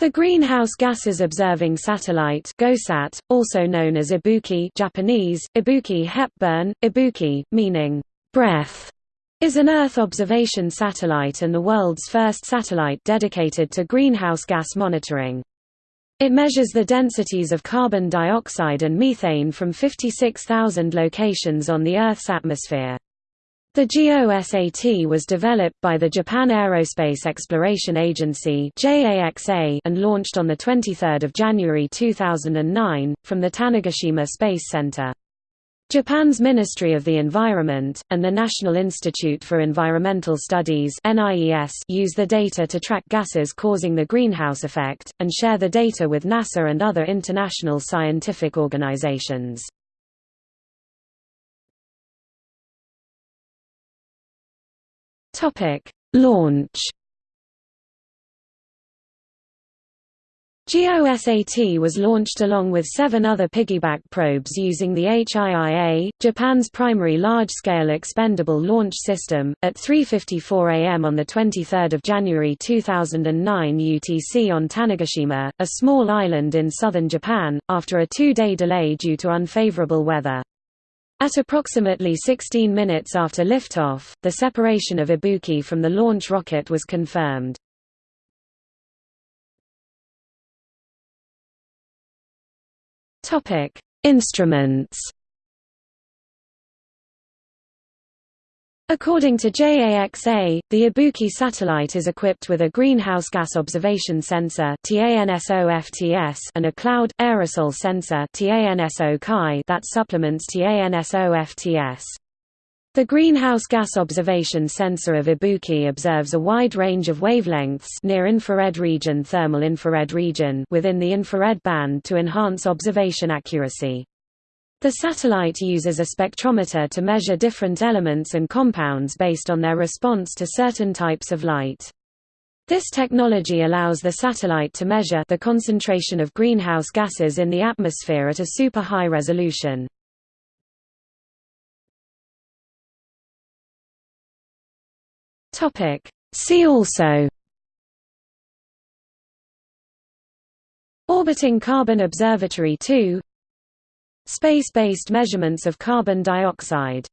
The Greenhouse Gases Observing Satellite GOSAT, also known as Ibuki Japanese, Ibuki Hepburn, Ibuki, meaning breath, is an Earth observation satellite and the world's first satellite dedicated to greenhouse gas monitoring. It measures the densities of carbon dioxide and methane from 56,000 locations on the Earth's atmosphere. The GOSAT was developed by the Japan Aerospace Exploration Agency and launched on 23 January 2009, from the Tanegashima Space Center. Japan's Ministry of the Environment, and the National Institute for Environmental Studies use the data to track gases causing the greenhouse effect, and share the data with NASA and other international scientific organizations. Topic: Launch. GOSAT was launched along with seven other piggyback probes using the HIIA, Japan's primary large-scale expendable launch system, at 3.54 am on 23 January 2009 UTC on Tanegashima, a small island in southern Japan, after a two-day delay due to unfavorable weather. At approximately 16 minutes after liftoff, the separation of Ibuki from the launch rocket was confirmed. Topic: Instruments According to JAXA, the Ibuki satellite is equipped with a greenhouse gas observation sensor and a cloud aerosol sensor that supplements TANSO-FTS. The greenhouse gas observation sensor of Ibuki observes a wide range of wavelengths near infrared region thermal infrared region within the infrared band to enhance observation accuracy. The satellite uses a spectrometer to measure different elements and compounds based on their response to certain types of light. This technology allows the satellite to measure the concentration of greenhouse gases in the atmosphere at a super high resolution. Topic: See also. Orbiting Carbon Observatory 2 Space-based measurements of carbon dioxide